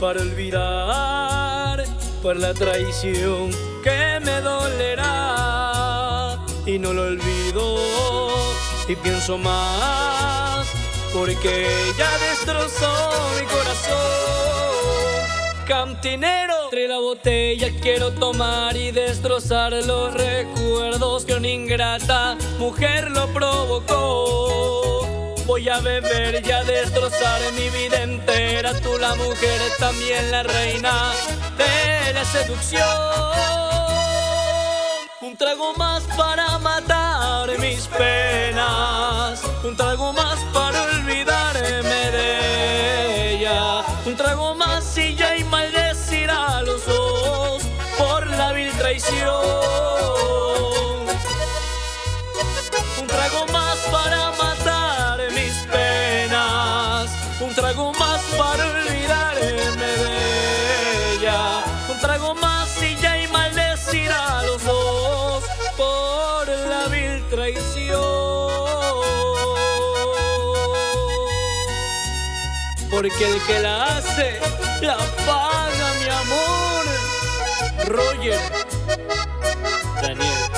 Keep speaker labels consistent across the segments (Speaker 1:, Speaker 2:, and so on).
Speaker 1: para olvidar por la traición que me dolerá. Y no lo olvido y pienso más porque ella destrozó mi corazón. Cantinero entre la botella quiero tomar y destrozar los recuerdos que una ingrata mujer lo provocó Voy a beber y a destrozar mi vida entera. Tú la mujer, también la reina de la seducción. Un trago más para matar mis penas. Un trago más para olvidarme de ella. Un trago más y ya y maldecir Trago más y ya y maldecir a los dos por la vil traición. Porque el que la hace, la paga, mi amor. Roger, Daniel.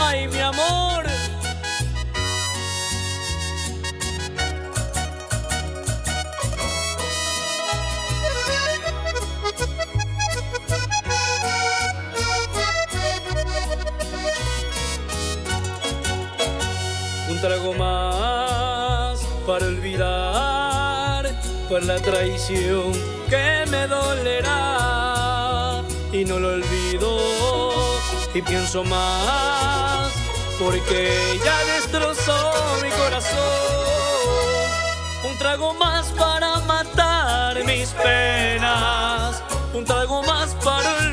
Speaker 1: ay mi amor. Un trago más para olvidar por la traición que me dolerá y no lo olvido y pienso más porque ya destrozó mi corazón. Un trago más para matar mis penas, un trago más para olvidarme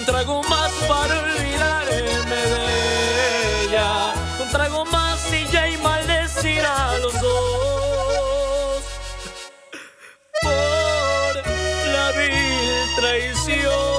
Speaker 1: un trago más para olvidarme de ella. Un trago más y ya y maldecir a los dos por la vil traición.